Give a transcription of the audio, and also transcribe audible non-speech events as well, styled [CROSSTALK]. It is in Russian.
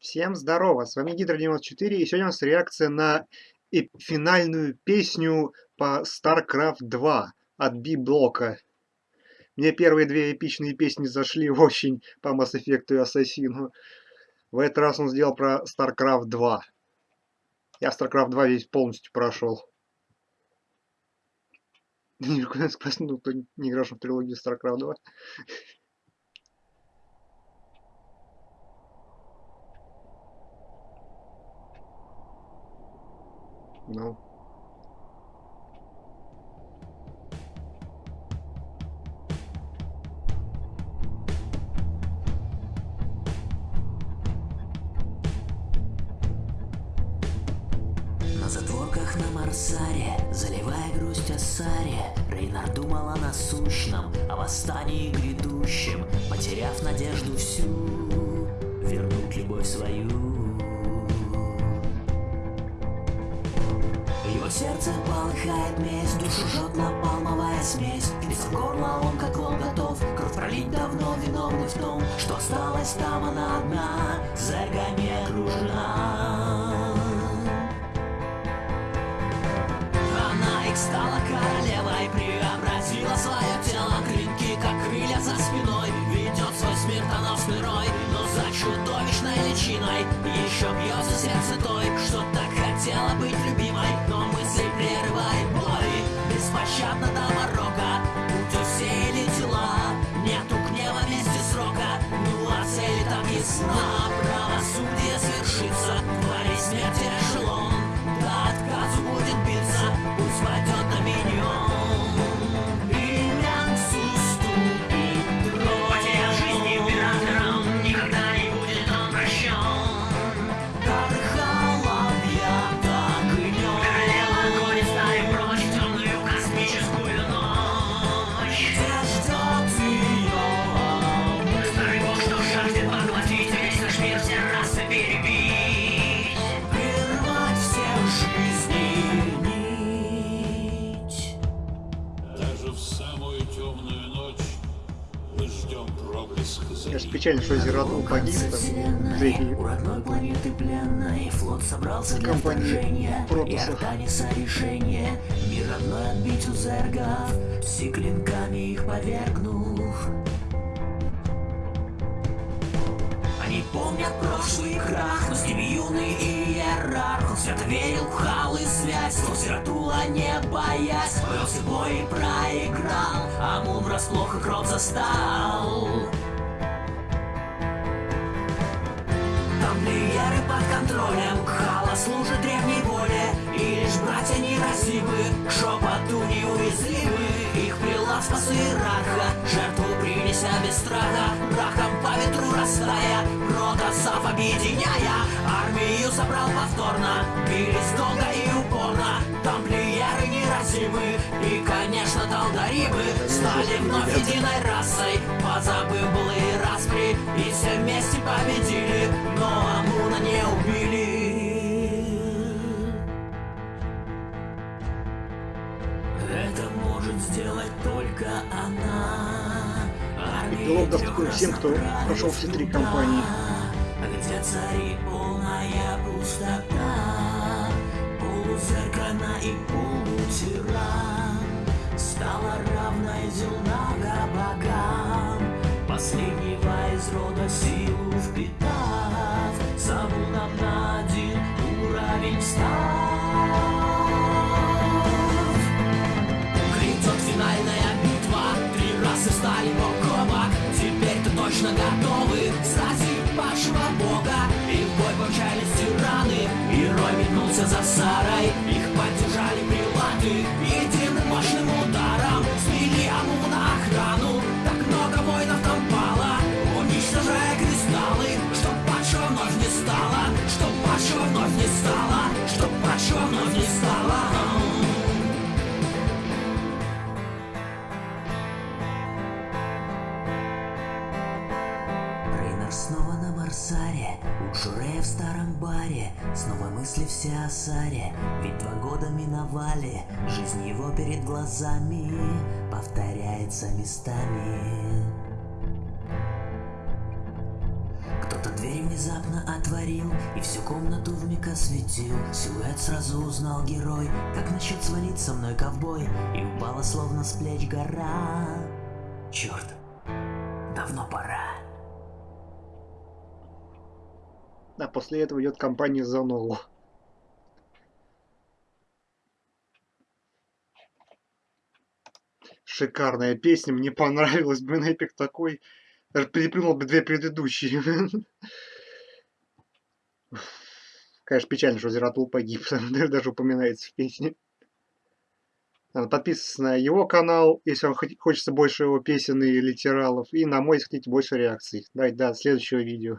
Всем здорово, с вами Гидро94, и сегодня у нас реакция на финальную песню по StarCraft 2 от B-блока. Мне первые две эпичные песни зашли очень по Mass Effect и Ассасину. В этот раз он сделал про StarCraft 2. Я StarCraft 2 весь полностью прошел. Никуда спросил, кто не играл в трилогию StarCraft 2. Ну. На затворках на Марсаре, заливая грусть о Саре, Рейнар думал о насущном, о восстании грядущем, Потеряв надежду всю, вернуть любовь свою. Сердце полыхает месть, душу жжет напалмовая смесь. Из горла он как лом готов, кровь пролить давно виновный в том, что осталась там она одна, зергами окружена. Она их стала королевой, преобразила свое тело, клинки как крылья за спиной, смертоносный рой, но за чудовищной личиной. Еще бьется сердце той, что так хотела быть любимой, но мысли прерывает боли печально, что Зератул погиб, там, пленной флот собрался для вторжения, и Артаниса решение, мир родной отбить у зергов, все клинками их повергнув. Они помнят прошлый крах, но с ними юный иерарх. Он свято верил в хал и связь, но Зератула не боясь. Повелся бой и проиграл, а Мун врасплох и кровь застал Тамплиеры под контролем. Хала служит древней воле. И лишь братья неразивы К шепоту неуязвимы. Их прилав спас иерарха Жертву принеся без страха. Прахом по ветру растая. Рот отцов объединяя. Армию собрал повторно. Бились долго и упорно. Тамплиеры неразимы И, конечно, талдарибы Стали вновь единой расой Позабыв былые распри И все вместе победили Но Амуна не убили Это может сделать только она Эпилог доступен всем, кто прошел все три кампании. Где цари полная пустота Полузеркана и Последнего из рода силу впитав. Самуном на один уровень став Грядет финальная битва Три расы стали бок о бок. Теперь-то точно готовы Сразить падшего бога. И в бой помчались тираны Герой метнулся за Сарой. Их Снова на Марсаре У Джурея в старом баре Снова мысли все о Саре Ведь два года миновали Жизнь его перед глазами Повторяется местами. Кто-то Дверь внезапно отворил И всю комнату вмиг осветил. Силуэт сразу узнал герой Как насчет свалить со мной ковбой И упала словно с плеч гора. Черт, давно пора А после этого идет компания за ногу. Шикарная песня, мне понравилась. Блин, эпик такой. Даже переплюнул бы две предыдущие. Конечно, печально, что Зератул погиб. [LAUGHS] Даже упоминается в песне. Надо на его канал, если вам хочется больше его песен и литералов. И на мой, если хотите, больше реакций. Давайте до следующего видео.